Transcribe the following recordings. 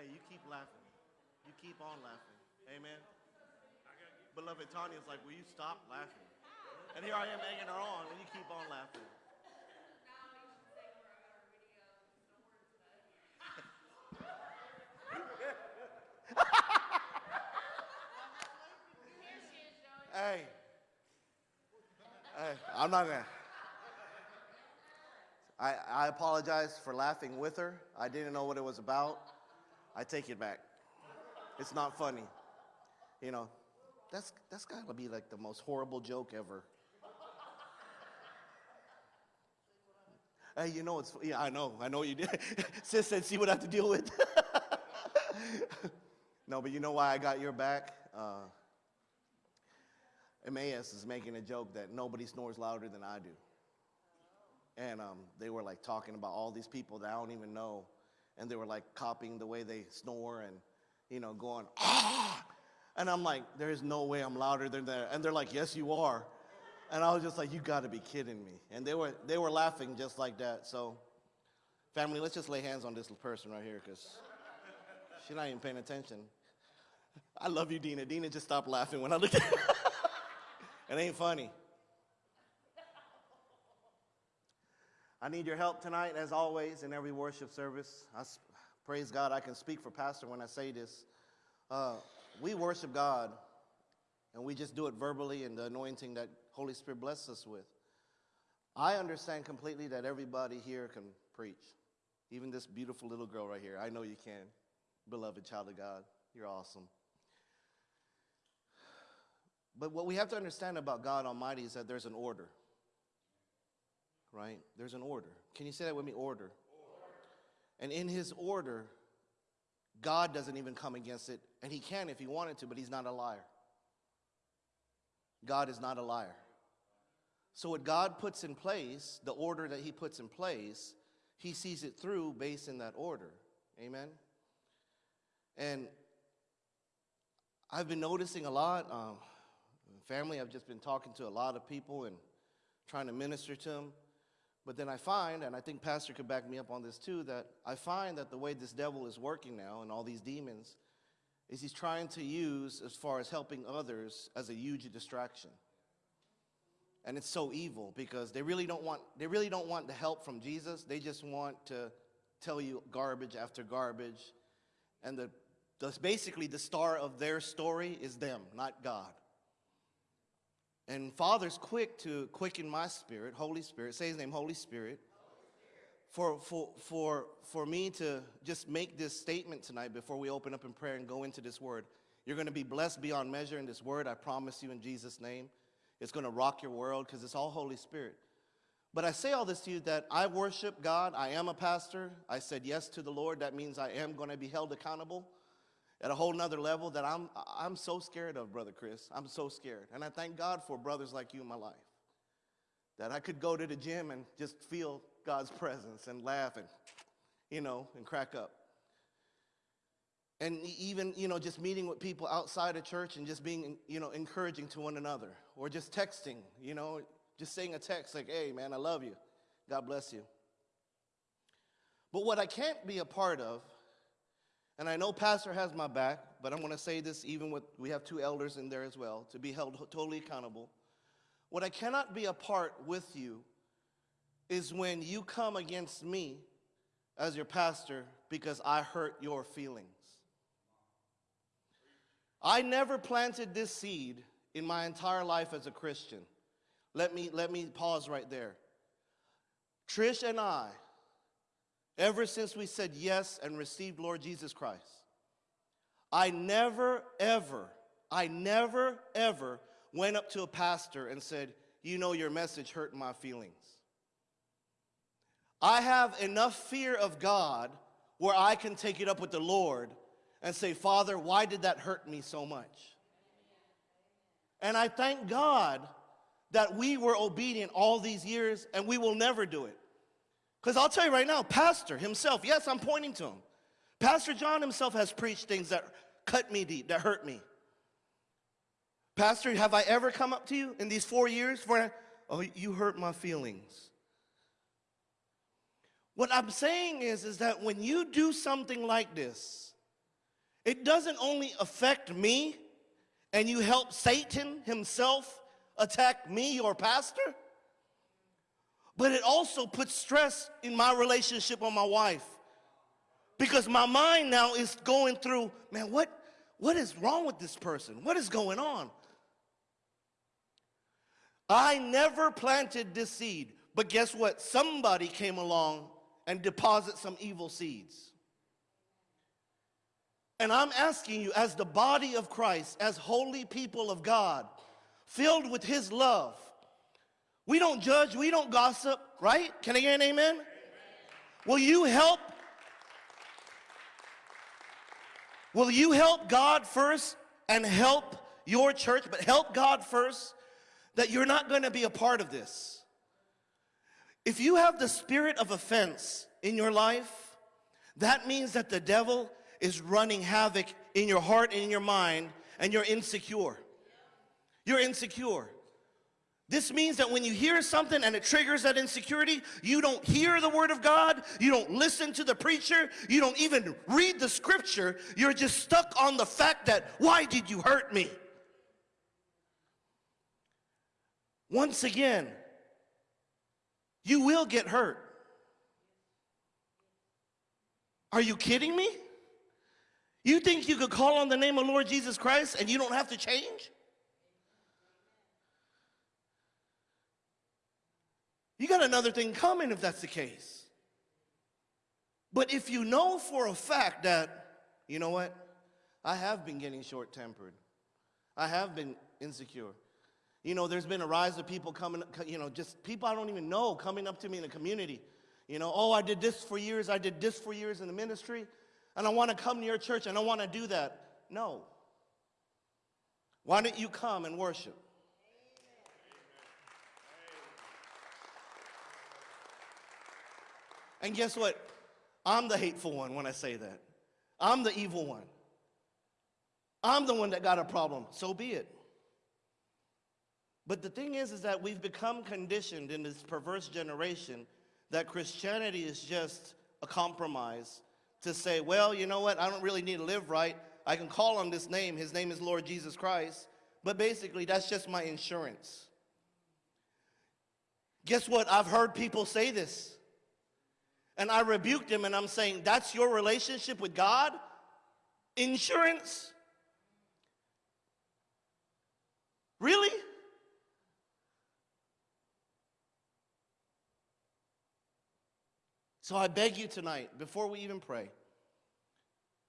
Hey, you keep laughing. You keep on laughing. Amen. Beloved Tanya's like, will you stop laughing? And here I am egging her on, and you keep on laughing. hey. Hey, I'm not gonna. I, I apologize for laughing with her. I didn't know what it was about. I take it back. It's not funny. You know, that's, that's got to be like the most horrible joke ever. hey, you know, it's, yeah, I know, I know you did. Sis said, see what I have to deal with. no, but you know why I got your back? Uh, Emmaus is making a joke that nobody snores louder than I do and um, they were like talking about all these people that I don't even know, and they were like copying the way they snore and, you know, going ah, and I'm like, there is no way I'm louder than that, and they're like, yes, you are, and I was just like, you got to be kidding me, and they were they were laughing just like that. So, family, let's just lay hands on this person right here because she's not even paying attention. I love you, Dina. Dina just stopped laughing when I looked at. her. it ain't funny. I need your help tonight, as always, in every worship service. I praise God, I can speak for Pastor when I say this. Uh, we worship God, and we just do it verbally and the anointing that Holy Spirit blesses us with. I understand completely that everybody here can preach, even this beautiful little girl right here. I know you can, beloved child of God. You're awesome. But what we have to understand about God Almighty is that there's an order right? There's an order. Can you say that with me? Order. order. And in his order, God doesn't even come against it. And he can if he wanted to, but he's not a liar. God is not a liar. So, what God puts in place, the order that he puts in place, he sees it through based in that order. Amen? And I've been noticing a lot. Um, family, I've just been talking to a lot of people and trying to minister to them. But then I find, and I think Pastor could back me up on this too, that I find that the way this devil is working now and all these demons is he's trying to use, as far as helping others, as a huge distraction. And it's so evil because they really don't want, they really don't want the help from Jesus. They just want to tell you garbage after garbage. And the, the basically the star of their story is them, not God. And Father's quick to quicken my spirit, Holy Spirit, say his name, Holy Spirit, for, for, for, for me to just make this statement tonight before we open up in prayer and go into this word. You're going to be blessed beyond measure in this word, I promise you in Jesus' name. It's going to rock your world because it's all Holy Spirit. But I say all this to you that I worship God. I am a pastor. I said yes to the Lord. That means I am going to be held accountable at a whole nother level that I'm, I'm so scared of, Brother Chris. I'm so scared. And I thank God for brothers like you in my life. That I could go to the gym and just feel God's presence and laugh and, you know, and crack up. And even, you know, just meeting with people outside of church and just being, you know, encouraging to one another. Or just texting, you know, just saying a text like, hey, man, I love you. God bless you. But what I can't be a part of and I know Pastor has my back, but I'm going to say this even with, we have two elders in there as well, to be held totally accountable. What I cannot be a part with you is when you come against me as your pastor because I hurt your feelings. I never planted this seed in my entire life as a Christian. Let me, let me pause right there. Trish and I ever since we said yes and received Lord Jesus Christ. I never, ever, I never, ever went up to a pastor and said, You know, your message hurt my feelings. I have enough fear of God where I can take it up with the Lord and say, Father, why did that hurt me so much? And I thank God that we were obedient all these years and we will never do it. Because I'll tell you right now, Pastor himself, yes, I'm pointing to him. Pastor John himself has preached things that cut me deep, that hurt me. Pastor, have I ever come up to you in these four years for, oh, you hurt my feelings? What I'm saying is, is that when you do something like this, it doesn't only affect me and you help Satan himself attack me, your pastor, but it also puts stress in my relationship with my wife. Because my mind now is going through, man, what, what is wrong with this person? What is going on? I never planted this seed, but guess what? Somebody came along and deposit some evil seeds. And I'm asking you, as the body of Christ, as holy people of God, filled with His love, we don't judge, we don't gossip, right? Can I get an amen? amen? Will you help? Will you help God first and help your church, but help God first that you're not going to be a part of this? If you have the spirit of offense in your life, that means that the devil is running havoc in your heart and in your mind, and you're insecure. You're insecure. This means that when you hear something and it triggers that insecurity, you don't hear the word of God, you don't listen to the preacher, you don't even read the scripture, you're just stuck on the fact that, why did you hurt me? Once again, you will get hurt. Are you kidding me? You think you could call on the name of Lord Jesus Christ and you don't have to change? You got another thing coming if that's the case. But if you know for a fact that, you know what, I have been getting short tempered, I have been insecure. You know, there's been a rise of people coming, you know, just people I don't even know coming up to me in the community. You know, oh, I did this for years, I did this for years in the ministry, and I want to come to your church and I want to do that. No. Why don't you come and worship? And guess what? I'm the hateful one when I say that. I'm the evil one. I'm the one that got a problem. So be it. But the thing is, is that we've become conditioned in this perverse generation that Christianity is just a compromise to say, well, you know what, I don't really need to live right. I can call on this name. His name is Lord Jesus Christ. But basically, that's just my insurance. Guess what? I've heard people say this. And I rebuked him and I'm saying, that's your relationship with God? Insurance? Really? So I beg you tonight, before we even pray,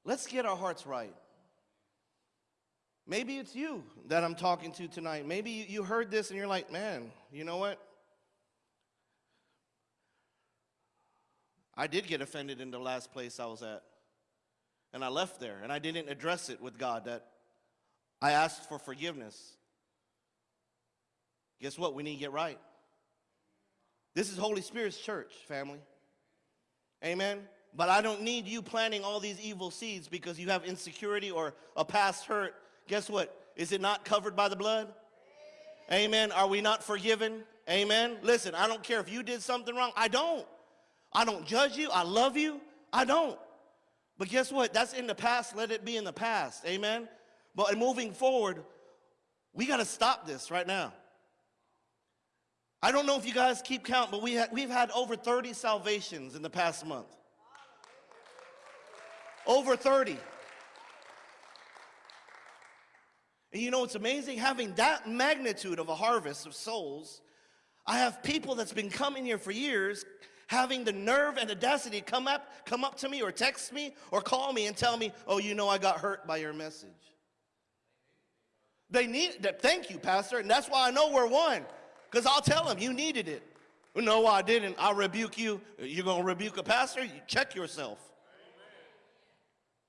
let's get our hearts right. Maybe it's you that I'm talking to tonight. Maybe you heard this and you're like, man, you know what? I did get offended in the last place I was at. And I left there and I didn't address it with God that I asked for forgiveness. Guess what? We need to get right. This is Holy Spirit's church, family. Amen. But I don't need you planting all these evil seeds because you have insecurity or a past hurt. Guess what? Is it not covered by the blood? Amen. Are we not forgiven? Amen. Listen, I don't care if you did something wrong. I don't. I don't judge you. I love you. I don't. But guess what? That's in the past. Let it be in the past. Amen. But moving forward, we got to stop this right now. I don't know if you guys keep count, but we ha we've had over 30 salvations in the past month. Over 30. And you know what's amazing? Having that magnitude of a harvest of souls, I have people that's been coming here for years having the nerve and audacity come up, come up to me or text me or call me and tell me, oh, you know I got hurt by your message. They need that. Thank you, Pastor. And that's why I know we're one. Because I'll tell them, you needed it. No, I didn't. I'll rebuke you. You're going to rebuke a pastor? You check yourself.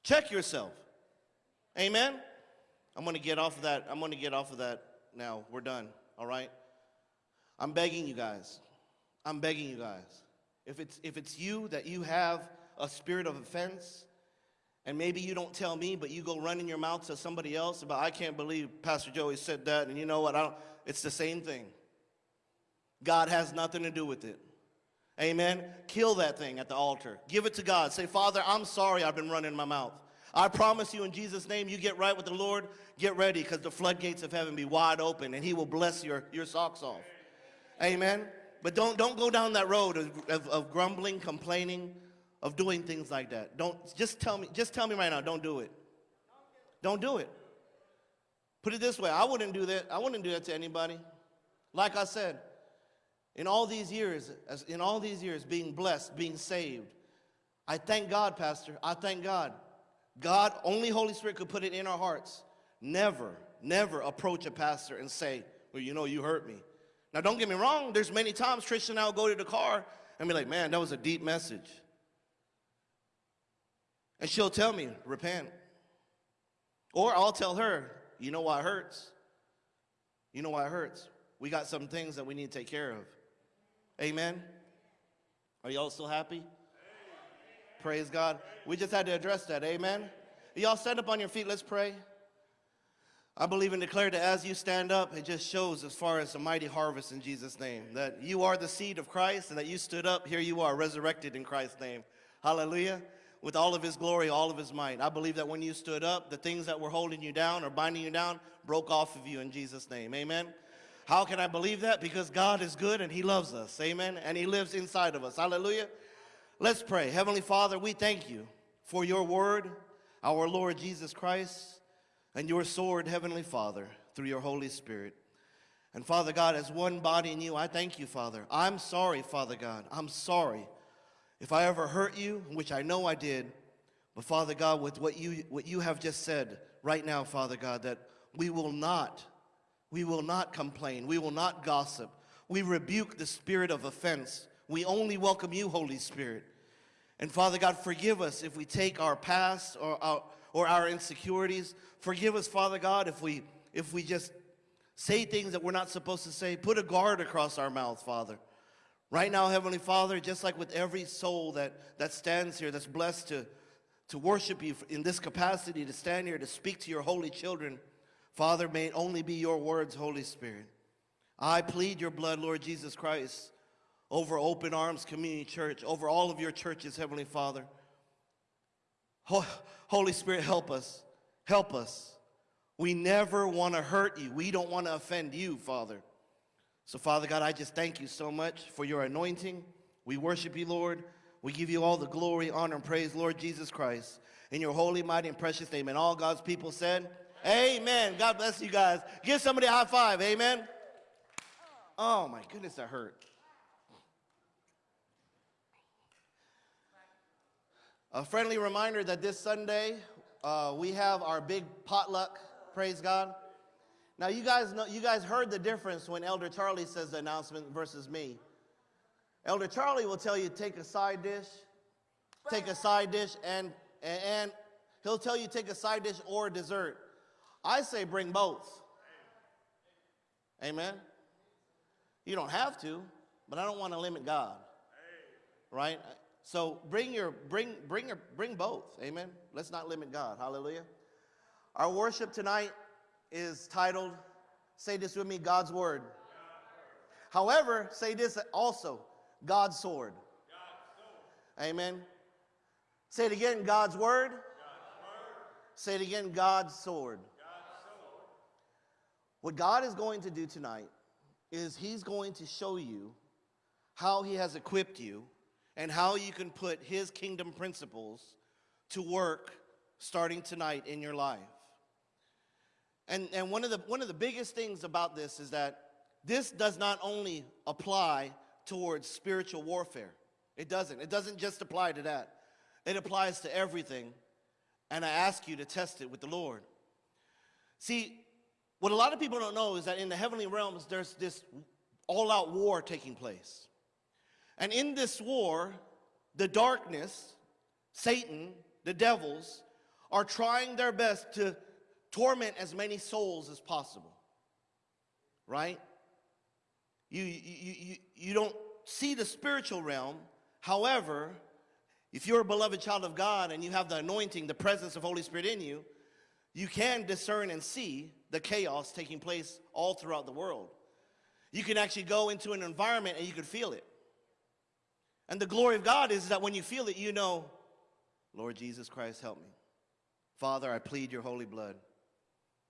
Check yourself. Amen? I'm going to get off of that. I'm going to get off of that now. We're done. All right? I'm begging you guys. I'm begging you guys. If it's, if it's you that you have a spirit of offense, and maybe you don't tell me, but you go running your mouth to somebody else about, I can't believe Pastor Joey said that, and you know what? I don't, it's the same thing. God has nothing to do with it. Amen. Kill that thing at the altar. Give it to God. Say, Father, I'm sorry I've been running my mouth. I promise you in Jesus' name, you get right with the Lord, get ready because the floodgates of heaven be wide open and he will bless your, your socks off. Amen. But don't, don't go down that road of, of, of grumbling, complaining, of doing things like that. Don't just tell me, just tell me right now, don't do it. Don't do it. Put it this way, I wouldn't do that. I wouldn't do that to anybody. Like I said, in all these years, as in all these years being blessed, being saved, I thank God, Pastor. I thank God. God, only Holy Spirit could put it in our hearts. Never, never approach a pastor and say, well, you know, you hurt me. Now, don't get me wrong. There's many times Tristan and I will go to the car and be like, man, that was a deep message. And she'll tell me, repent. Or I'll tell her, you know why it hurts? You know why it hurts? We got some things that we need to take care of. Amen? Are y'all still happy? Praise God. We just had to address that. Amen? Y'all stand up on your feet. Let's pray. I believe and declare that as you stand up, it just shows as far as a mighty harvest in Jesus' name. That you are the seed of Christ and that you stood up, here you are, resurrected in Christ's name. Hallelujah. With all of his glory, all of his might. I believe that when you stood up, the things that were holding you down or binding you down broke off of you in Jesus' name. Amen. How can I believe that? Because God is good and he loves us. Amen. And he lives inside of us. Hallelujah. Let's pray. Heavenly Father, we thank you for your word, our Lord Jesus Christ and your sword, Heavenly Father, through your Holy Spirit. And Father God, as one body in you, I thank you, Father. I'm sorry, Father God. I'm sorry if I ever hurt you, which I know I did. But Father God, with what you, what you have just said right now, Father God, that we will not, we will not complain. We will not gossip. We rebuke the spirit of offense. We only welcome you, Holy Spirit. And Father God, forgive us if we take our past or our, or our insecurities. Forgive us, Father God, if we, if we just say things that we're not supposed to say. Put a guard across our mouth, Father. Right now, Heavenly Father, just like with every soul that, that stands here, that's blessed to, to worship you in this capacity, to stand here, to speak to your holy children, Father, may it only be your words, Holy Spirit. I plead your blood, Lord Jesus Christ, over Open Arms Community Church, over all of your churches, Heavenly Father. Holy Spirit, help us. Help us. We never want to hurt you. We don't want to offend you, Father. So, Father God, I just thank you so much for your anointing. We worship you, Lord. We give you all the glory, honor, and praise, Lord Jesus Christ. In your holy, mighty, and precious name. And all God's people said, Amen. God bless you guys. Give somebody a high five. Amen. Oh, my goodness, that hurt. A friendly reminder that this Sunday uh, we have our big potluck. Praise God. Now you guys know you guys heard the difference when Elder Charlie says the announcement versus me. Elder Charlie will tell you take a side dish, take a side dish, and and he'll tell you take a side dish or dessert. I say bring both. Amen. You don't have to, but I don't want to limit God. Right? So bring your bring bring your bring both. Amen. Let's not limit God. Hallelujah. Our worship tonight is titled say this with me God's word. However, say this also God's sword. Amen. Say it again God's word. Say it again. God's sword. What God is going to do tonight is he's going to show you how he has equipped you and how you can put his kingdom principles to work starting tonight in your life. And, and one, of the, one of the biggest things about this is that this does not only apply towards spiritual warfare. It doesn't. It doesn't just apply to that. It applies to everything. And I ask you to test it with the Lord. See, what a lot of people don't know is that in the heavenly realms, there's this all out war taking place. And in this war, the darkness, Satan, the devils, are trying their best to torment as many souls as possible. Right? You, you, you, you don't see the spiritual realm. However, if you're a beloved child of God and you have the anointing, the presence of Holy Spirit in you, you can discern and see the chaos taking place all throughout the world. You can actually go into an environment and you can feel it. And the glory of God is that when you feel it, you know, Lord Jesus Christ, help me. Father, I plead your holy blood.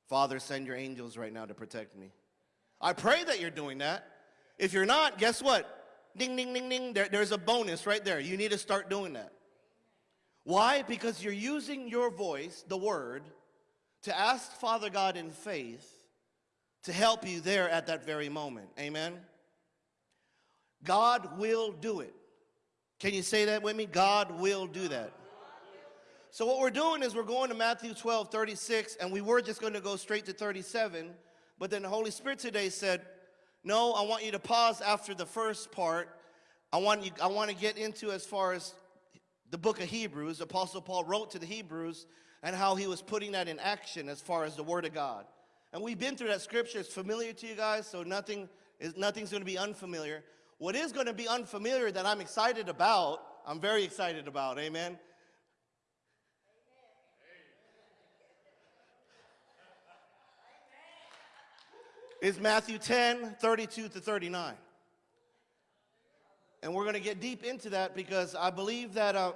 Father, send your angels right now to protect me. I pray that you're doing that. If you're not, guess what? Ding, ding, ding, ding. There, there's a bonus right there. You need to start doing that. Why? Because you're using your voice, the word, to ask Father God in faith to help you there at that very moment. Amen? God will do it. Can you say that with me? God will do that. So what we're doing is we're going to Matthew 12, 36, and we were just going to go straight to 37, but then the Holy Spirit today said, no, I want you to pause after the first part. I want, you, I want to get into as far as the book of Hebrews. Apostle Paul wrote to the Hebrews and how he was putting that in action as far as the Word of God. And we've been through that scripture. It's familiar to you guys, so nothing is, nothing's going to be unfamiliar. What is going to be unfamiliar that I'm excited about, I'm very excited about, amen, is Matthew 10, 32 to 39. And we're going to get deep into that because I believe that, uh,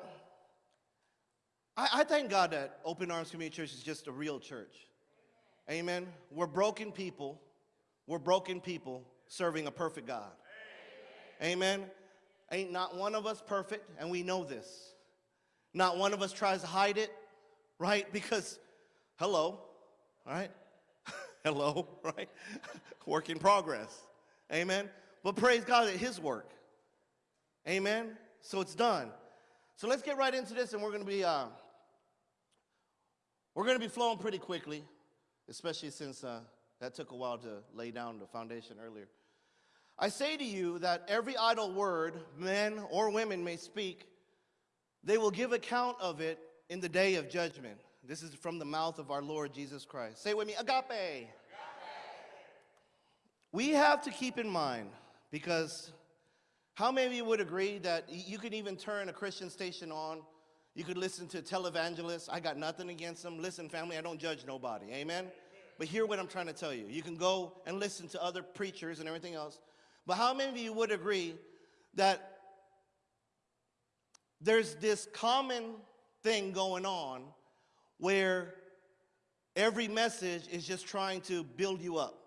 I, I thank God that Open Arms Community Church is just a real church. Amen. We're broken people. We're broken people serving a perfect God. Amen. Ain't not one of us perfect, and we know this. Not one of us tries to hide it, right? Because, hello, right? hello, right? work in progress. Amen. But praise God at His work. Amen. So it's done. So let's get right into this, and we're going to be uh, we're going to be flowing pretty quickly, especially since uh, that took a while to lay down the foundation earlier. I say to you that every idle word men or women may speak, they will give account of it in the day of judgment. This is from the mouth of our Lord Jesus Christ. Say with me, agape. agape. We have to keep in mind, because how many of you would agree that you could even turn a Christian station on? You could listen to televangelists. I got nothing against them. Listen, family, I don't judge nobody. Amen? But hear what I'm trying to tell you. You can go and listen to other preachers and everything else. But how many of you would agree that there's this common thing going on where every message is just trying to build you up?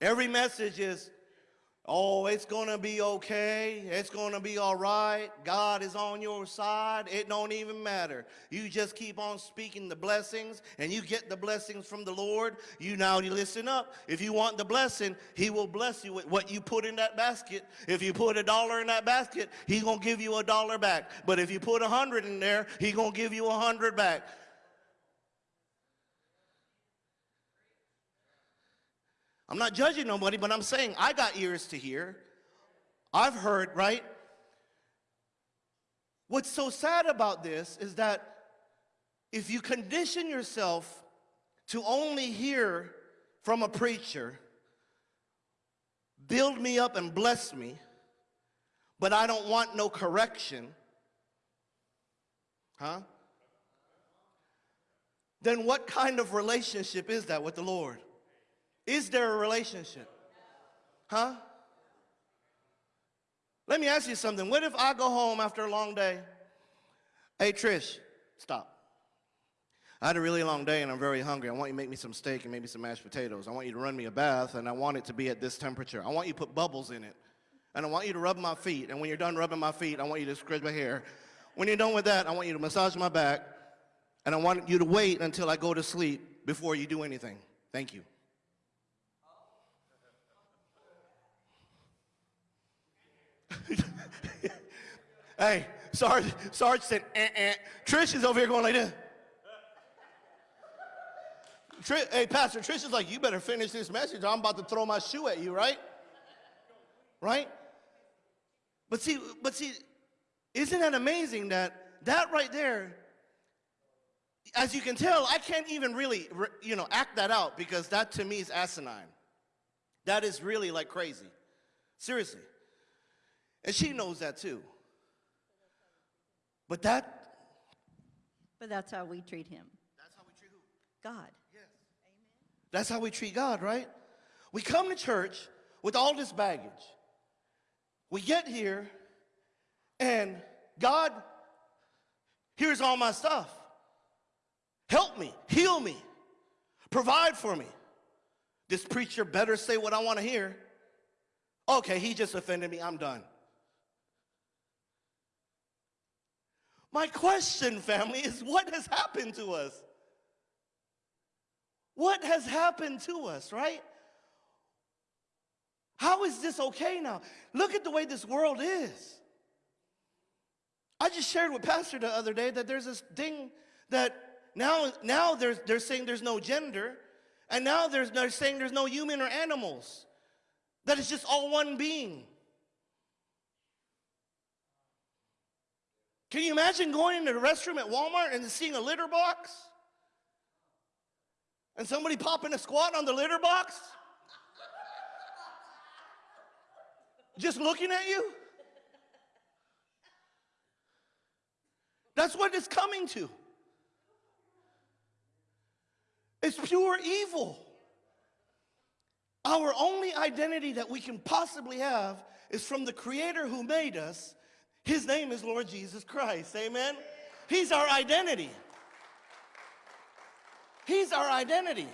Every message is Oh, it's going to be okay. It's going to be all right. God is on your side. It don't even matter. You just keep on speaking the blessings and you get the blessings from the Lord. You now you listen up. If you want the blessing, he will bless you with what you put in that basket. If you put a dollar in that basket, he going to give you a dollar back. But if you put a hundred in there, he going to give you a hundred back. I'm not judging nobody, but I'm saying I got ears to hear. I've heard, right? What's so sad about this is that if you condition yourself to only hear from a preacher, build me up and bless me, but I don't want no correction, huh? Then what kind of relationship is that with the Lord? Is there a relationship? Huh? Let me ask you something. What if I go home after a long day? Hey, Trish, stop. I had a really long day and I'm very hungry. I want you to make me some steak and maybe some mashed potatoes. I want you to run me a bath and I want it to be at this temperature. I want you to put bubbles in it. And I want you to rub my feet. And when you're done rubbing my feet, I want you to scratch my hair. When you're done with that, I want you to massage my back. And I want you to wait until I go to sleep before you do anything. Thank you. hey, Sarge, Sarge said, eh, eh. Trish is over here going like this. Hey, Pastor, Trish is like, you better finish this message. I'm about to throw my shoe at you, right? Right? But see, but see, isn't that amazing that that right there, as you can tell, I can't even really, you know, act that out because that to me is asinine. That is really like crazy. Seriously. And she knows that too. But that. But that's how we treat him. That's how we treat who? God. Yes. Amen. That's how we treat God, right? We come to church with all this baggage. We get here and God, here's all my stuff. Help me, heal me, provide for me. This preacher better say what I want to hear. Okay, he just offended me. I'm done. My question, family, is what has happened to us? What has happened to us, right? How is this okay now? Look at the way this world is. I just shared with Pastor the other day that there's this thing that now, now they're, they're saying there's no gender, and now there's, they're saying there's no human or animals, that it's just all one being. Can you imagine going into the restroom at Walmart and seeing a litter box? And somebody popping a squat on the litter box? Just looking at you? That's what it's coming to. It's pure evil. Our only identity that we can possibly have is from the Creator who made us. His name is Lord Jesus Christ. Amen? He's our identity. He's our identity.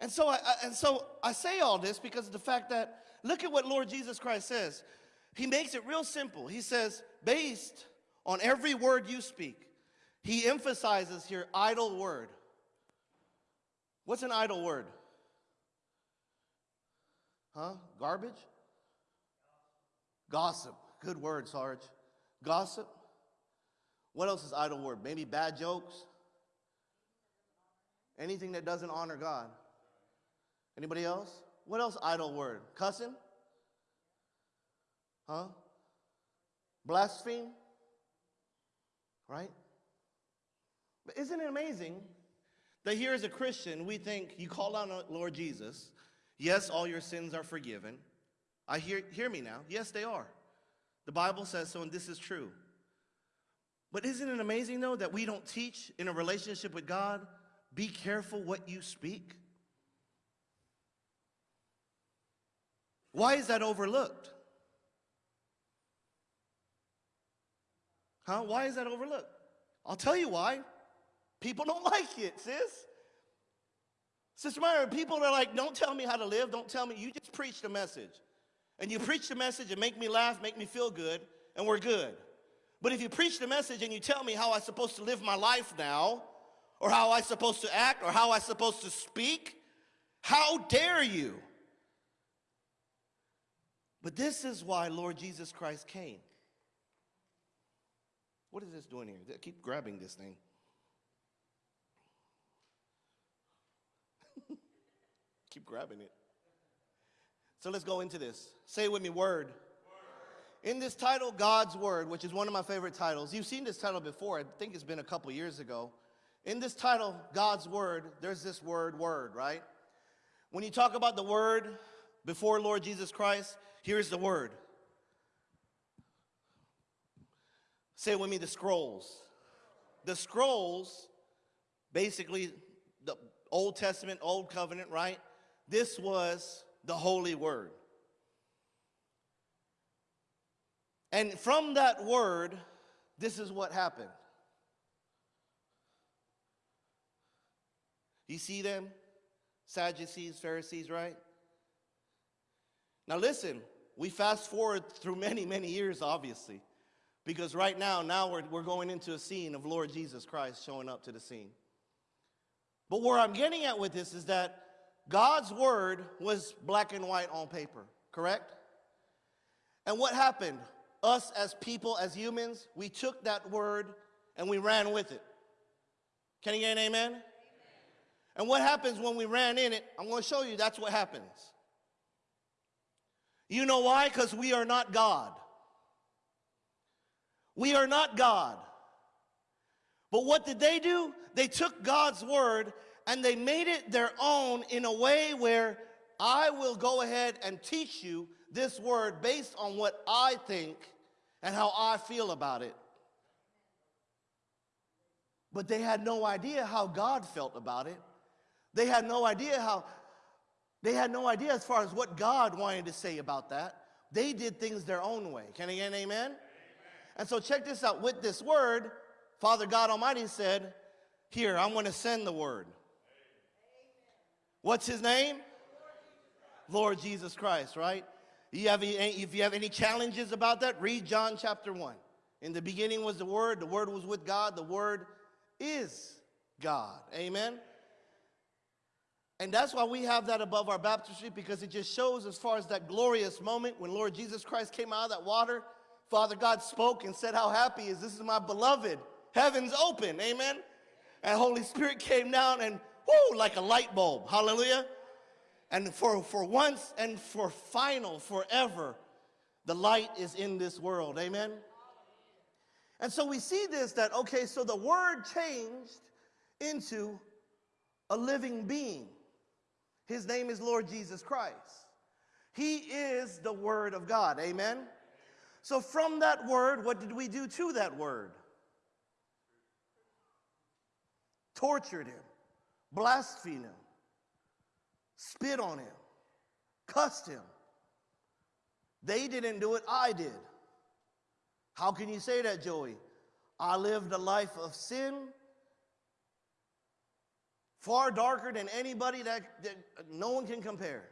And so I, and so I say all this because of the fact that look at what Lord Jesus Christ says. He makes it real simple. He says, based on every word you speak, he emphasizes here idle word. What's an idle word? Huh? Garbage? Gossip. Good word, Sarge. Gossip. What else is idle word? Maybe bad jokes? Anything that doesn't honor God. Anybody else? What else idle word? Cussing? Huh? Blaspheme? Right? But isn't it amazing that here as a Christian, we think you call on Lord Jesus. Yes, all your sins are forgiven. I hear, hear me now. Yes, they are. The Bible says so, and this is true. But isn't it amazing, though, that we don't teach in a relationship with God, be careful what you speak? Why is that overlooked? Huh? Why is that overlooked? I'll tell you why. People don't like it, sis. Sister Myra, people are like, don't tell me how to live. Don't tell me. You just preach the message. And you preach the message and make me laugh, make me feel good, and we're good. But if you preach the message and you tell me how I'm supposed to live my life now, or how I'm supposed to act, or how I'm supposed to speak, how dare you? But this is why Lord Jesus Christ came. What is this doing here? I keep grabbing this thing. keep grabbing it. So let's go into this. Say it with me word. In this title, God's Word, which is one of my favorite titles, you've seen this title before. I think it's been a couple years ago. In this title, God's Word, there's this word, word, right? When you talk about the Word before Lord Jesus Christ, here's the Word. Say it with me the scrolls. The scrolls, basically, the Old Testament, Old Covenant, right? This was the Holy Word. And from that word, this is what happened. You see them? Sadducees, Pharisees, right? Now listen, we fast forward through many, many years, obviously, because right now, now we're, we're going into a scene of Lord Jesus Christ showing up to the scene. But where I'm getting at with this is that God's word was black and white on paper, correct? And what happened? Us as people, as humans, we took that word and we ran with it. Can you get an amen? amen? And what happens when we ran in it? I'm going to show you that's what happens. You know why? Because we are not God. We are not God. But what did they do? They took God's word and they made it their own in a way where I will go ahead and teach you this word based on what I think and how I feel about it. But they had no idea how God felt about it. They had no idea how, they had no idea as far as what God wanted to say about that. They did things their own way. Can I get an amen? amen? And so check this out. With this word, Father God Almighty said, Here, I'm going to send the word. What's his name? Lord Jesus Christ, right? You have any, if you have any challenges about that, read John chapter 1. In the beginning was the Word, the Word was with God, the Word is God. Amen? And that's why we have that above our baptistry because it just shows, as far as that glorious moment when Lord Jesus Christ came out of that water, Father God spoke and said, How happy is this is my beloved. Heavens open. Amen? And Holy Spirit came down and, whoo, like a light bulb. Hallelujah. And for, for once and for final, forever, the light is in this world. Amen? And so we see this that, okay, so the word changed into a living being. His name is Lord Jesus Christ. He is the Word of God. Amen? So from that word, what did we do to that word? Tortured him, blasphemed him, spit on him, cussed him. They didn't do it, I did. How can you say that, Joey? I lived a life of sin far darker than anybody that, that no one can compare.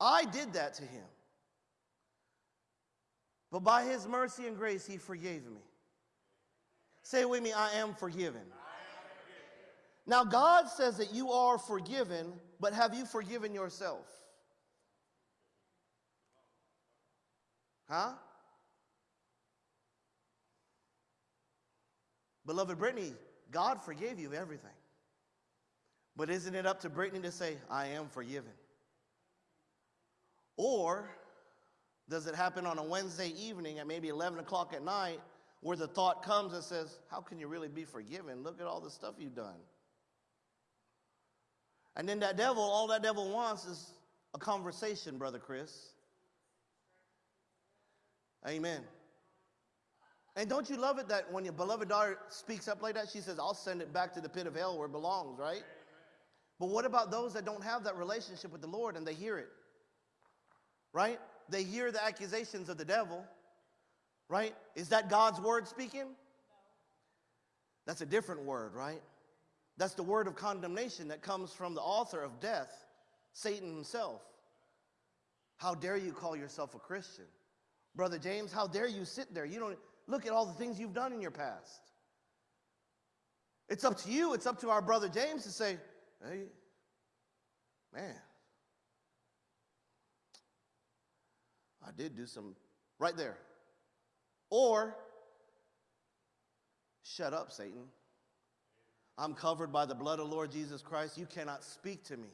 I did that to him. But by his mercy and grace, he forgave me. Say with me, I am forgiven. Now, God says that you are forgiven, but have you forgiven yourself? Huh? Beloved Brittany, God forgave you everything. But isn't it up to Brittany to say, I am forgiven? Or does it happen on a Wednesday evening at maybe 11 o'clock at night where the thought comes and says, How can you really be forgiven? Look at all the stuff you've done. And then that devil, all that devil wants is a conversation, Brother Chris. Amen. And don't you love it that when your beloved daughter speaks up like that, she says, I'll send it back to the pit of hell where it belongs, right? But what about those that don't have that relationship with the Lord and they hear it? Right? They hear the accusations of the devil, right? Is that God's word speaking? That's a different word, right? That's the word of condemnation that comes from the author of death, Satan himself. How dare you call yourself a Christian? Brother James, how dare you sit there? You don't look at all the things you've done in your past. It's up to you, it's up to our brother James to say, hey, man, I did do some right there. Or, shut up, Satan. I'm covered by the blood of Lord Jesus Christ. You cannot speak to me.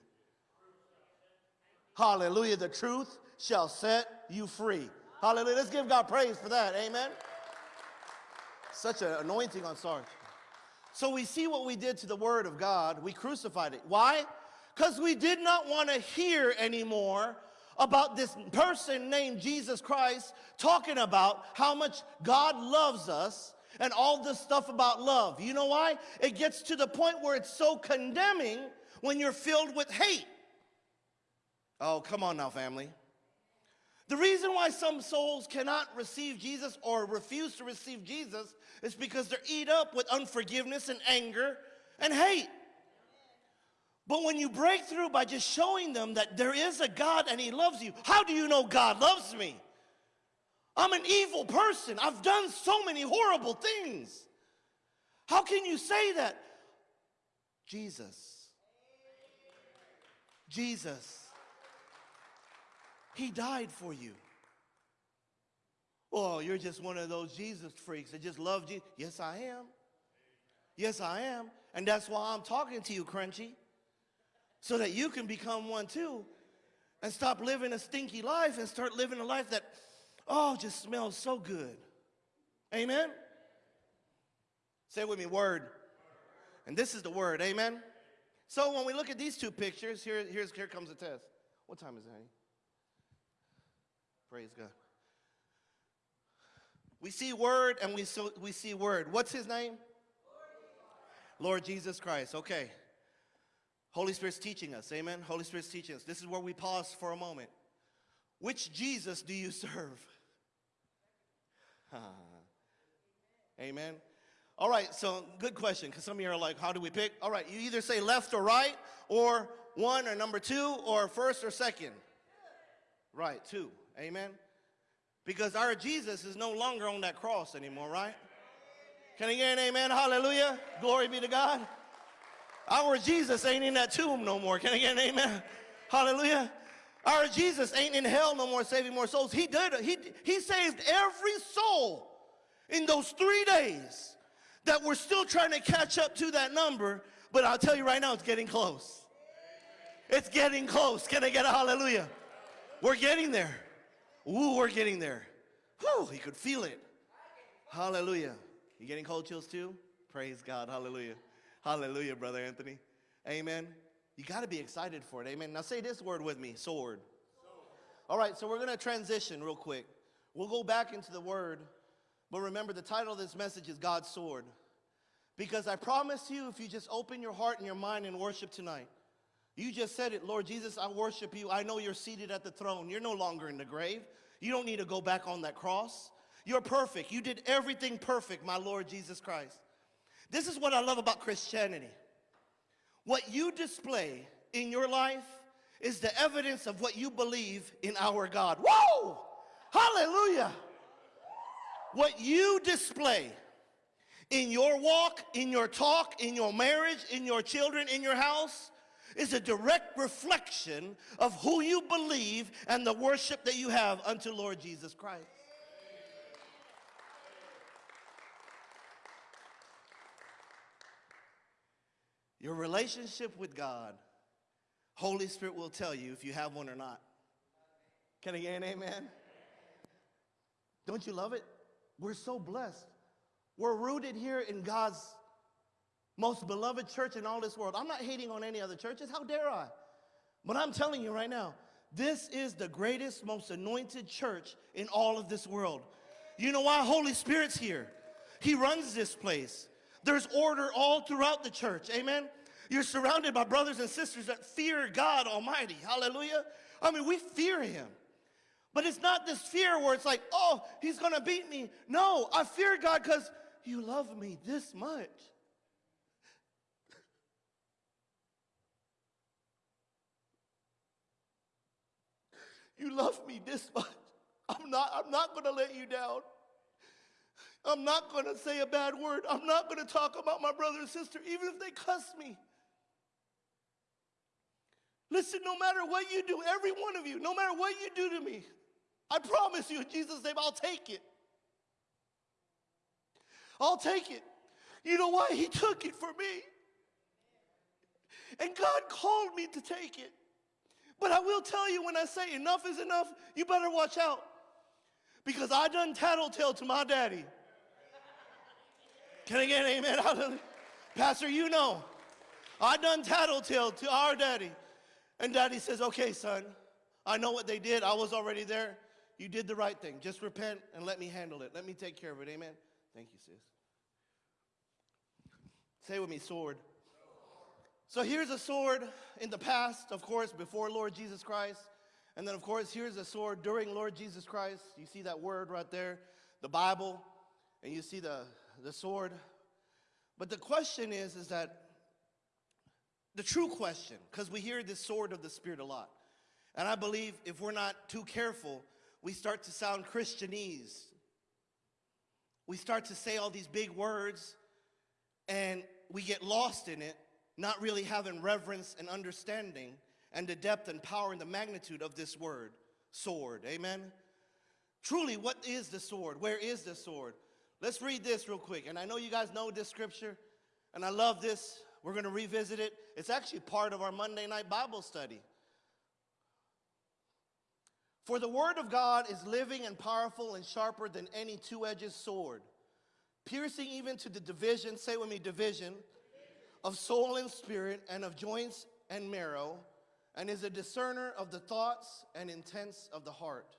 Hallelujah. The truth shall set you free. Hallelujah. Let's give God praise for that. Amen. Such an anointing on Sarge. So we see what we did to the word of God. We crucified it. Why? Because we did not want to hear anymore about this person named Jesus Christ talking about how much God loves us and all this stuff about love. You know why? It gets to the point where it's so condemning when you're filled with hate. Oh, come on now, family. The reason why some souls cannot receive Jesus or refuse to receive Jesus is because they're eat up with unforgiveness and anger and hate. But when you break through by just showing them that there is a God and He loves you, how do you know God loves me? I'm an evil person. I've done so many horrible things. How can you say that? Jesus. Jesus. He died for you. Oh, you're just one of those Jesus freaks that just love Jesus. Yes, I am. Yes, I am. And that's why I'm talking to you, Crunchy, so that you can become one too and stop living a stinky life and start living a life that, oh, just smells so good. Amen? Say with me, word. And this is the word, amen? So when we look at these two pictures, here, here's, here comes the test. What time is it, honey? Praise God. We see word and we, so, we see word. What's his name? Lord Jesus Christ. Okay. Holy Spirit's teaching us. Amen. Holy Spirit's teaching us. This is where we pause for a moment. Which Jesus do you serve? Amen. All right, so good question, because some of you are like, how do we pick? All right, you either say left or right, or one or number two, or first or second. Right, two. Amen. Because our Jesus is no longer on that cross anymore, right? Can I get an amen? Hallelujah. Glory be to God. Our Jesus ain't in that tomb no more. Can I get an amen? Hallelujah. Our Jesus ain't in hell no more, saving more souls. He did. He, he saved every soul in those three days that we're still trying to catch up to that number, but I'll tell you right now, it's getting close. It's getting close. Can I get a hallelujah? We're getting there. Ooh, we're getting there. Whew, you could feel it. Hallelujah. You getting cold chills too? Praise God. Hallelujah. Hallelujah, Brother Anthony. Amen. You got to be excited for it. Amen. Now say this word with me sword. All right, so we're going to transition real quick. We'll go back into the word, but remember the title of this message is God's sword. Because I promise you, if you just open your heart and your mind and worship tonight, you just said it, Lord Jesus, I worship you. I know you're seated at the throne. You're no longer in the grave. You don't need to go back on that cross. You're perfect. You did everything perfect, my Lord Jesus Christ. This is what I love about Christianity. What you display in your life is the evidence of what you believe in our God. Whoa! Hallelujah! What you display in your walk, in your talk, in your marriage, in your children, in your house, is a direct reflection of who you believe and the worship that you have unto Lord Jesus Christ. Your relationship with God, Holy Spirit will tell you if you have one or not. Can I get an amen? Don't you love it? We're so blessed. We're rooted here in God's most beloved church in all this world. I'm not hating on any other churches. How dare I? But I'm telling you right now, this is the greatest, most anointed church in all of this world. You know why? Holy Spirit's here. He runs this place. There's order all throughout the church. Amen. You're surrounded by brothers and sisters that fear God Almighty. Hallelujah. I mean, we fear Him. But it's not this fear where it's like, oh, He's going to beat me. No, I fear God because you love me this much. You love me this much. I'm not, I'm not going to let you down. I'm not going to say a bad word. I'm not going to talk about my brother and sister, even if they cuss me. Listen, no matter what you do, every one of you, no matter what you do to me, I promise you in Jesus' name, I'll take it. I'll take it. You know why? He took it for me. And God called me to take it. But I will tell you when I say enough is enough, you better watch out. Because I done tattletale to my daddy. Can I get amen? Hallelujah. Pastor, you know, I done tattletale to our daddy. And daddy says, okay, son, I know what they did. I was already there. You did the right thing. Just repent and let me handle it. Let me take care of it. Amen. Thank you, sis. Say with me, sword. So here's a sword in the past, of course, before Lord Jesus Christ. And then, of course, here's a sword during Lord Jesus Christ. You see that word right there, the Bible, and you see the, the sword. But the question is, is that the true question, because we hear this sword of the Spirit a lot. And I believe if we're not too careful, we start to sound Christianese. We start to say all these big words, and we get lost in it not really having reverence and understanding and the depth and power and the magnitude of this word, sword. Amen? Truly, what is the sword? Where is the sword? Let's read this real quick. And I know you guys know this scripture, and I love this. We're going to revisit it. It's actually part of our Monday night Bible study. For the word of God is living and powerful and sharper than any two edged sword, piercing even to the division, say with me, division of soul and spirit, and of joints and marrow, and is a discerner of the thoughts and intents of the heart.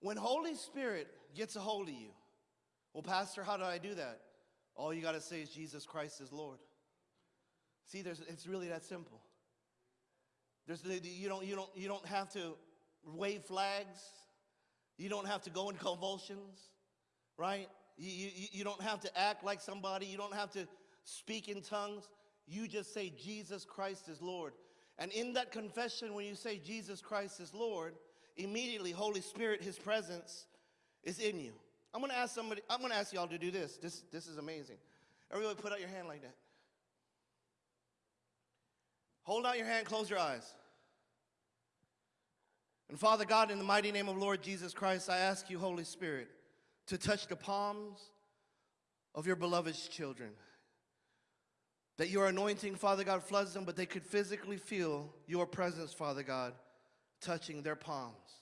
When Holy Spirit gets a hold of you, well, Pastor, how do I do that? All you got to say is Jesus Christ is Lord. See, there's, it's really that simple. There's, you, don't, you, don't, you don't have to wave flags. You don't have to go in convulsions, right? You, you, you don't have to act like somebody. You don't have to speak in tongues. You just say, Jesus Christ is Lord. And in that confession, when you say, Jesus Christ is Lord, immediately, Holy Spirit, His presence is in you. I'm gonna ask somebody, I'm gonna ask y'all to do this. This, this is amazing. Everybody put out your hand like that. Hold out your hand, close your eyes. And Father God, in the mighty name of Lord Jesus Christ, I ask you, Holy Spirit, to touch the palms of your beloved children. That your anointing, Father God, floods them, but they could physically feel your presence, Father God, touching their palms.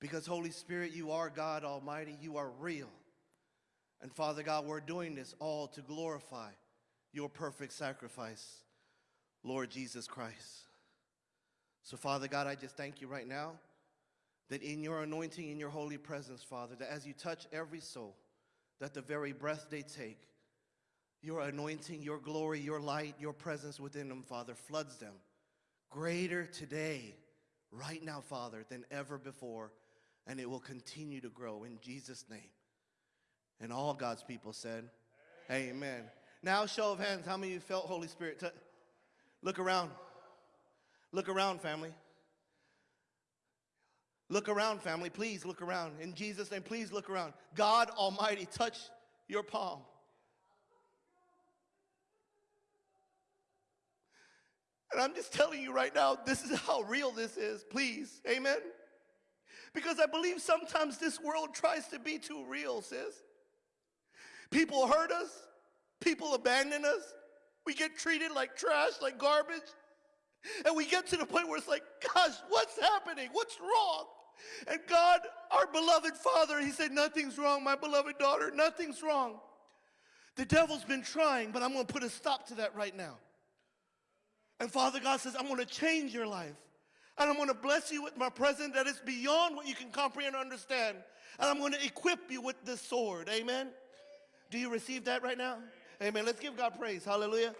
Because, Holy Spirit, you are God Almighty, you are real. And Father God, we're doing this all to glorify your perfect sacrifice, Lord Jesus Christ. So, Father God, I just thank you right now that in your anointing, in your holy presence, Father, that as you touch every soul, that the very breath they take, your anointing, your glory, your light, your presence within them, Father, floods them greater today, right now, Father, than ever before. And it will continue to grow in Jesus' name. And all God's people said, Amen. Amen. Now, show of hands, how many of you felt Holy Spirit? Look around. Look around, family. Look around, family. Please look around. In Jesus' name, please look around. God Almighty, touch your palm. And I'm just telling you right now, this is how real this is. Please. Amen. Because I believe sometimes this world tries to be too real, sis. People hurt us, people abandon us, we get treated like trash, like garbage. And we get to the point where it's like, gosh, what's happening? What's wrong? And God, our beloved Father, He said, Nothing's wrong, my beloved daughter, nothing's wrong. The devil's been trying, but I'm going to put a stop to that right now. And Father God says, I'm to change your life. And I'm going to bless you with my presence that is beyond what you can comprehend or understand. And I'm going to equip you with this sword. Amen. Do you receive that right now? Amen. Let's give God praise. Hallelujah.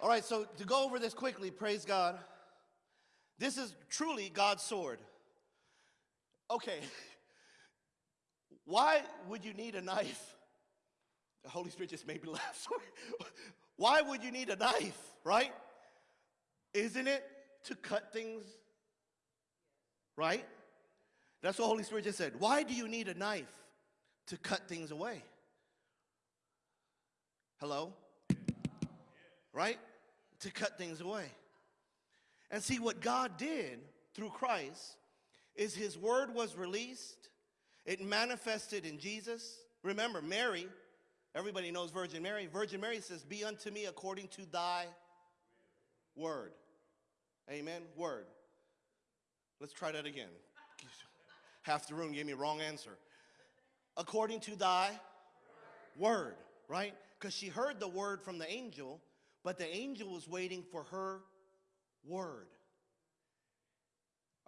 All right, so to go over this quickly, praise God. This is truly God's sword. Okay. Why would you need a knife? The Holy Spirit just made me laugh. Why would you need a knife, right? Isn't it to cut things? Right? That's what the Holy Spirit just said. Why do you need a knife? To cut things away. Hello? Right? To cut things away. And see, what God did through Christ is his word was released, it manifested in Jesus. Remember, Mary, everybody knows Virgin Mary. Virgin Mary says, Be unto me according to thy word. Amen. Word. Let's try that again. Half the room gave me a wrong answer. According to thy word, right? Because she heard the word from the angel, but the angel was waiting for her word.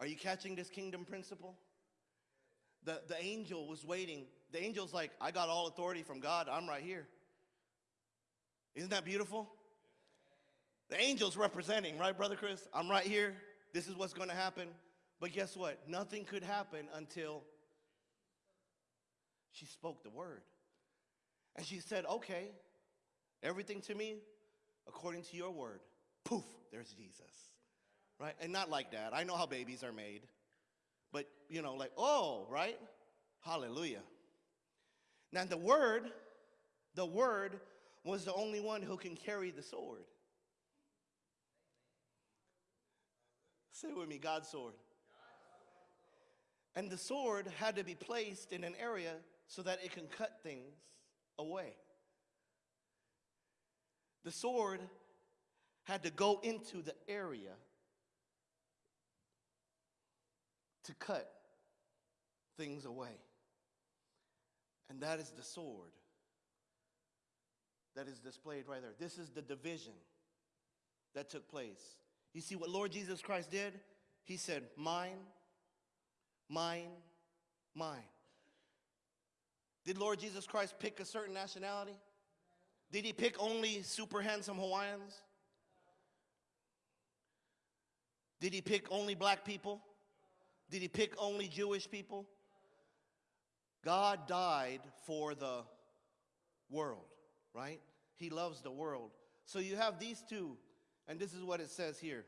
Are you catching this kingdom principle? The, the angel was waiting. The angel's like, I got all authority from God. I'm right here. Isn't that beautiful? The angel's representing, right, Brother Chris? I'm right here. This is what's going to happen. But guess what? Nothing could happen until she spoke the word. And she said, Okay, everything to me according to your word. Poof, there's Jesus. Right? And not like that. I know how babies are made. But, you know, like, oh, right? Hallelujah. Now, the word, the word was the only one who can carry the sword. Say with me, God's sword. And the sword had to be placed in an area so that it can cut things away. The sword had to go into the area to cut things away. And that is the sword that is displayed right there. This is the division that took place. You see what Lord Jesus Christ did? He said, Mine, mine, mine. Did Lord Jesus Christ pick a certain nationality? Did he pick only super handsome Hawaiians? Did he pick only black people? Did he pick only Jewish people? God died for the world, right? He loves the world. So you have these two, and this is what it says here.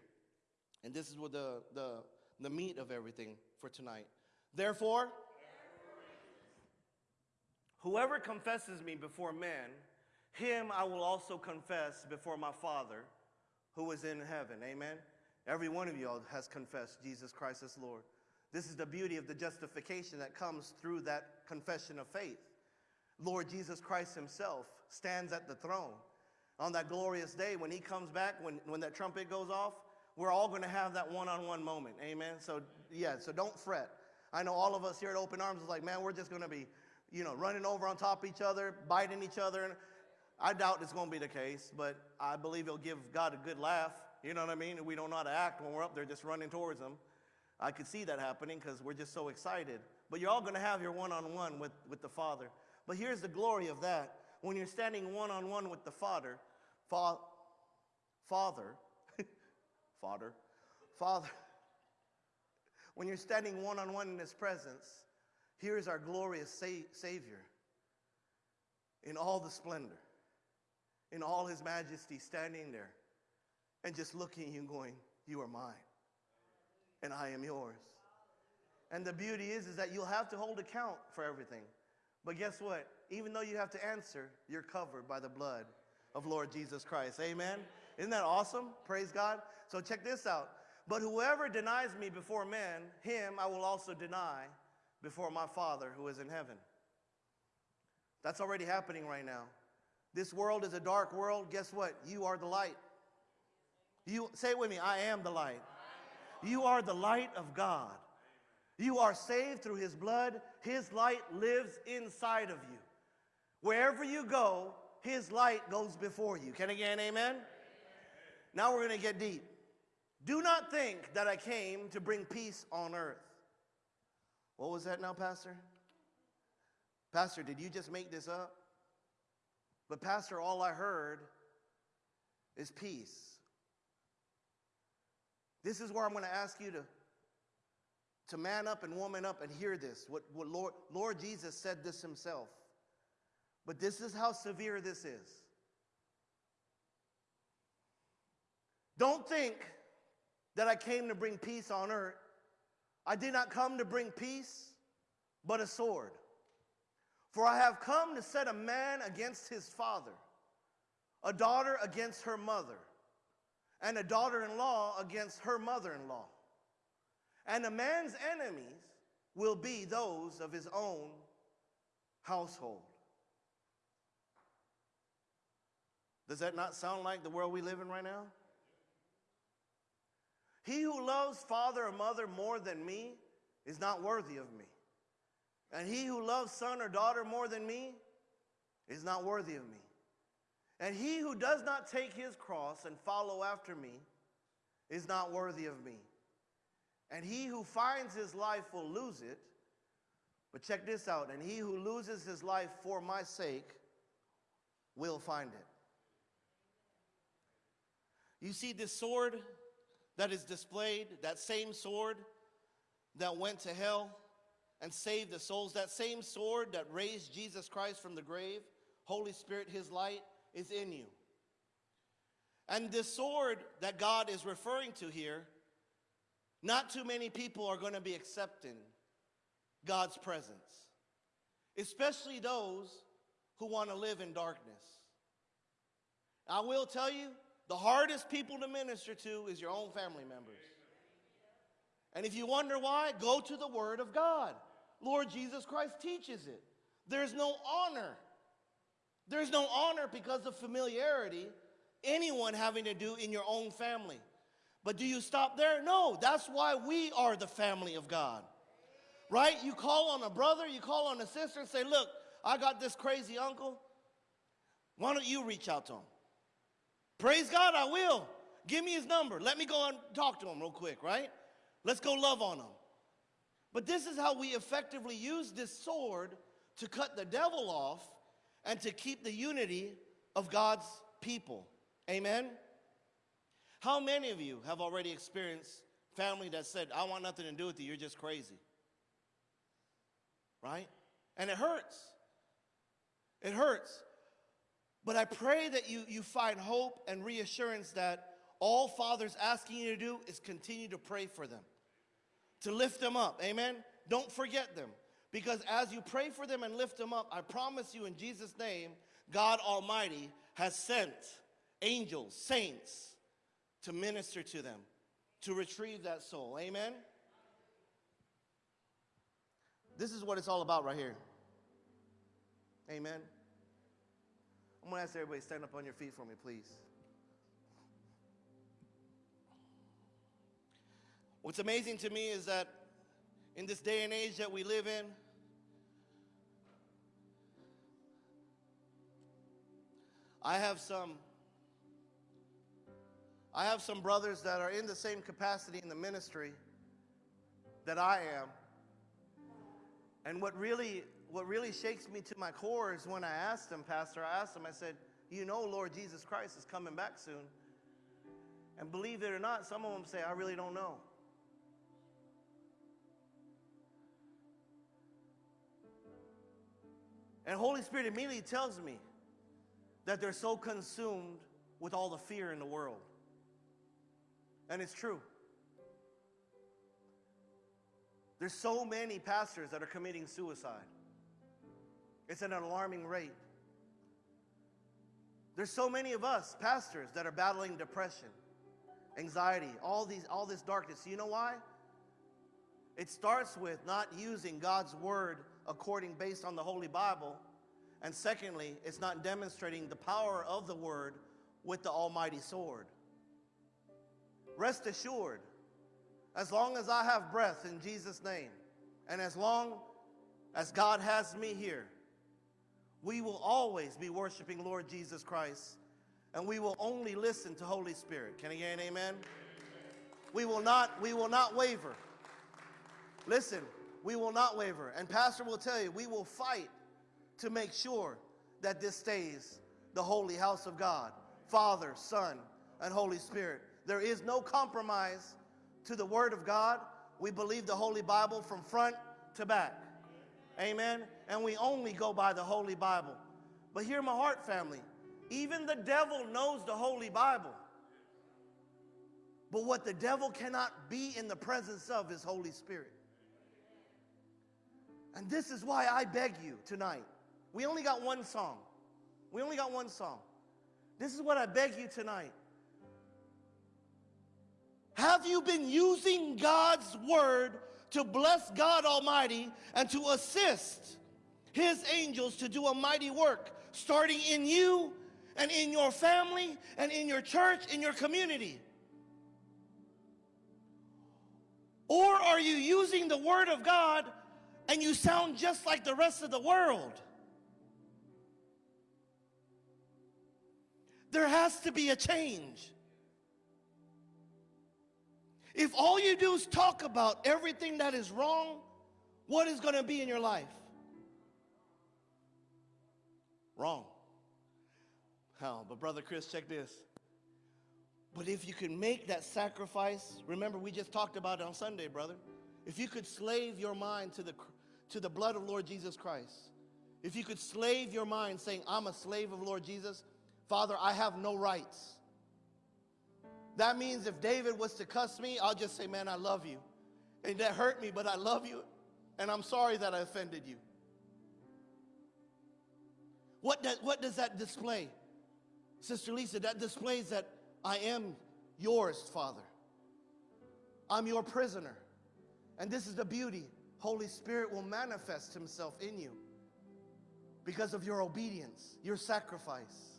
And this is what the, the, the meat of everything for tonight. Therefore, whoever confesses me before men, him I will also confess before my Father who is in heaven. Amen. Every one of y'all has confessed Jesus Christ as Lord. This is the beauty of the justification that comes through that confession of faith. Lord Jesus Christ Himself stands at the throne. On that glorious day when He comes back, when, when that trumpet goes off, we're all going to have that one on one moment. Amen. So, yeah, so don't fret. I know all of us here at Open Arms is like, man, we're just going to be, you know, running over on top of each other, biting each other. And I doubt it's going to be the case, but I believe He'll give God a good laugh. You know what I mean? We don't know how to act when we're up there just running towards Him. I could see that happening because we're just so excited. But you're all going to have your one on one with with the Father. But here's the glory of that. When you're standing one on one with the Father, fa- Father, Father, Father, when you're standing one on one in His presence, here's our glorious sa- Savior in all the splendor, in all His majesty, standing there and just looking at you and going, You are mine and I am yours. And the beauty is, is that you'll have to hold account for everything. But guess what? Even though you have to answer, you're covered by the blood of Lord Jesus Christ. Amen? Isn't that awesome? Praise God. So check this out. But whoever denies me before men, him I will also deny before my Father who is in heaven. That's already happening right now. This world is a dark world. Guess what? You are the light. You say it with me, I am the light. You are the light of God. You are saved through his blood. His light lives inside of you. Wherever you go, his light goes before you. Can get an amen? Now we're going to get deep. Do not think that I came to bring peace on earth. What was that now, Pastor? Pastor, did you just make this up? But, Pastor, all I heard is peace. This is where I'm going to ask you to, to man up and woman up and hear this. What, what Lord, Lord Jesus said this himself. But this is how severe this is. Don't think that I came to bring peace on earth. I did not come to bring peace, but a sword. For I have come to set a man against his father, a daughter against her mother, and a daughter in law against her mother in law. And a man's enemies will be those of his own household. Does that not sound like the world we live in right now? He who loves father or mother more than me is not worthy of me. And he who loves son or daughter more than me is not worthy of me. And he who does not take his cross and follow after me is not worthy of me. And he who finds his life will lose it. But check this out. And he who loses his life for my sake will find it. You see this sword that is displayed, that same sword that went to hell and saved the souls, that same sword that raised Jesus Christ from the grave, Holy Spirit, his light, is in you. And this sword that God is referring to here, not too many people are going to be accepting God's presence, especially those who want to live in darkness. I will tell you, the hardest people to minister to is your own family members. And if you wonder why, go to the Word of God. Lord Jesus Christ teaches it. There's no honor there's no honor because of familiarity, anyone having to do in your own family. But do you stop there? No, that's why we are the family of God. Right? You call on a brother, you call on a sister and say, Look, I got this crazy uncle. Why don't you reach out to him? Praise God, I will. Give me his number. Let me go and talk to him real quick, right? Let's go love on him. But this is how we effectively use this sword to cut the devil off and to keep the unity of God's people. Amen? How many of you have already experienced family that said, I want nothing to do with you, you're just crazy. Right? And it hurts. It hurts. But I pray that you, you find hope and reassurance that all Father's asking you to do is continue to pray for them, to lift them up. Amen? Don't forget them. Because as you pray for them and lift them up, I promise you in Jesus' name, God Almighty has sent angels, saints, to minister to them, to retrieve that soul. Amen? This is what it's all about right here. Amen. I'm going to ask everybody stand up on your feet for me, please. What's amazing to me is that in this day and age that we live in, I have some I have some brothers that are in the same capacity in the ministry that I am. And what really what really shakes me to my core is when I asked them, Pastor, I asked them, I said, You know, Lord Jesus Christ is coming back soon. And believe it or not, some of them say, I really don't know. And Holy Spirit immediately tells me that they're so consumed with all the fear in the world. And it's true. There's so many pastors that are committing suicide. It's an alarming rate. There's so many of us pastors that are battling depression, anxiety, all these all this darkness. You know why? It starts with not using God's word according based on the Holy Bible. And secondly, it's not demonstrating the power of the word with the almighty sword. Rest assured, as long as I have breath in Jesus' name, and as long as God has me here, we will always be worshiping Lord Jesus Christ, and we will only listen to Holy Spirit. Can I get an amen? We will not, we will not waver. Listen, we will not waver. And Pastor will tell you, we will fight to make sure that this stays the holy house of God. Father, Son, and Holy Spirit. There is no compromise to the Word of God. We believe the Holy Bible from front to back. Amen. And we only go by the Holy Bible. But hear my heart, family. Even the devil knows the Holy Bible. But what the devil cannot be in the presence of is Holy Spirit. And this is why I beg you tonight. We only got one song. We only got one song. This is what I beg you tonight. Have you been using God's word to bless God Almighty and to assist His angels to do a mighty work, starting in you and in your family and in your church, in your community? Or are you using the word of God and you sound just like the rest of the world? There has to be a change. If all you do is talk about everything that is wrong, what is going to be in your life? Wrong. How? But Brother Chris, check this. But if you can make that sacrifice, remember we just talked about it on Sunday, brother. If you could slave your mind to the, to the blood of Lord Jesus Christ, if you could slave your mind saying, I'm a slave of Lord Jesus, Father, I have no rights. That means if David was to cuss me, I'll just say, man, I love you. And that hurt me, but I love you. And I'm sorry that I offended you. What does, what does that display? Sister Lisa, that displays that I am yours, Father. I'm your prisoner. And this is the beauty. Holy Spirit will manifest himself in you because of your obedience, your sacrifice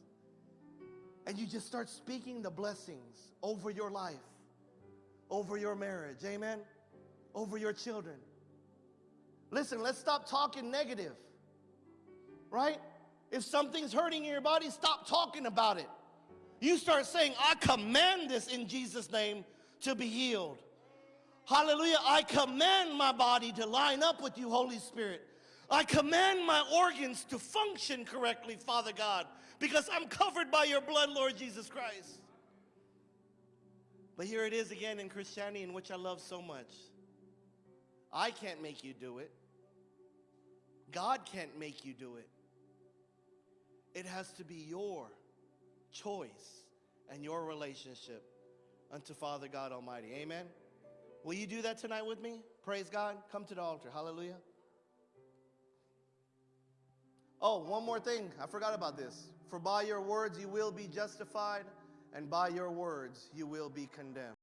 and you just start speaking the blessings over your life, over your marriage, amen, over your children. Listen, let's stop talking negative, right? If something's hurting in your body, stop talking about it. You start saying, I command this in Jesus' name to be healed. Hallelujah. I command my body to line up with you, Holy Spirit. I command my organs to function correctly, Father God because I'm covered by your blood, Lord Jesus Christ. But here it is again in Christianity, in which I love so much. I can't make you do it. God can't make you do it. It has to be your choice and your relationship unto Father God Almighty. Amen. Will you do that tonight with me? Praise God. Come to the altar. Hallelujah. Oh, one more thing. I forgot about this. For by your words you will be justified, and by your words you will be condemned.